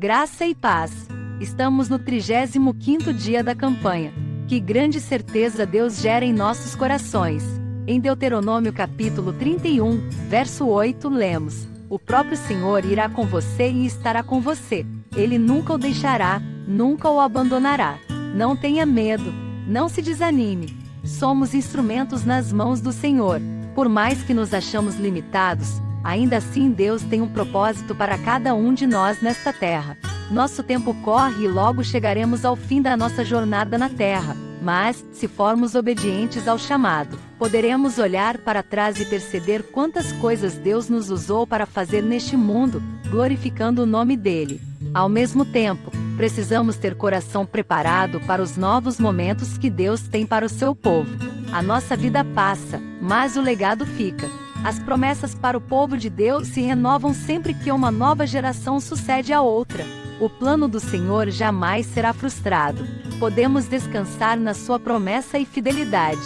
Graça e paz. Estamos no 35º dia da campanha. Que grande certeza Deus gera em nossos corações. Em Deuteronômio capítulo 31, verso 8, lemos: O próprio Senhor irá com você e estará com você. Ele nunca o deixará, nunca o abandonará. Não tenha medo, não se desanime. Somos instrumentos nas mãos do Senhor. Por mais que nos achamos limitados, ainda assim Deus tem um propósito para cada um de nós nesta terra. Nosso tempo corre e logo chegaremos ao fim da nossa jornada na terra. Mas, se formos obedientes ao chamado, poderemos olhar para trás e perceber quantas coisas Deus nos usou para fazer neste mundo, glorificando o nome dele. Ao mesmo tempo, precisamos ter coração preparado para os novos momentos que Deus tem para o seu povo. A nossa vida passa, mas o legado fica. As promessas para o povo de Deus se renovam sempre que uma nova geração sucede a outra. O plano do Senhor jamais será frustrado. Podemos descansar na sua promessa e fidelidade.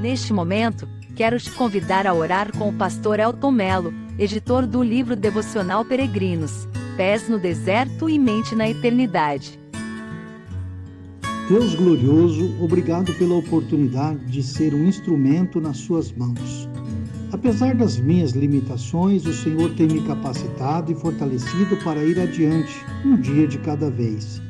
Neste momento, quero te convidar a orar com o pastor Elton Melo, editor do livro devocional Peregrinos, Pés no Deserto e Mente na Eternidade. Deus glorioso, obrigado pela oportunidade de ser um instrumento nas suas mãos. Apesar das minhas limitações, o Senhor tem me capacitado e fortalecido para ir adiante, um dia de cada vez.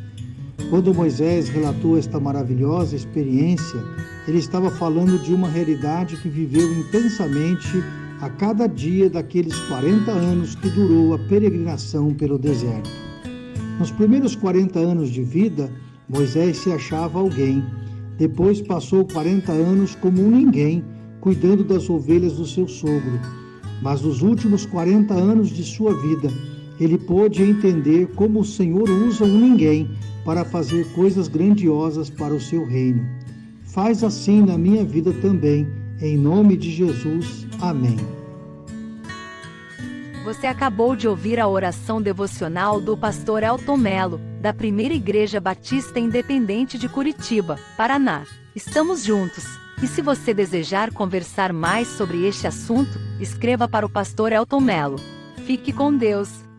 Quando Moisés relatou esta maravilhosa experiência, ele estava falando de uma realidade que viveu intensamente a cada dia daqueles 40 anos que durou a peregrinação pelo deserto. Nos primeiros 40 anos de vida, Moisés se achava alguém. Depois passou 40 anos como um ninguém cuidando das ovelhas do seu sogro. Mas nos últimos 40 anos de sua vida, ele pôde entender como o Senhor usa um ninguém para fazer coisas grandiosas para o seu reino. Faz assim na minha vida também, em nome de Jesus. Amém. Você acabou de ouvir a oração devocional do pastor Elton Melo, da Primeira Igreja Batista Independente de Curitiba, Paraná. Estamos juntos. E se você desejar conversar mais sobre este assunto, escreva para o pastor Elton Melo. Fique com Deus.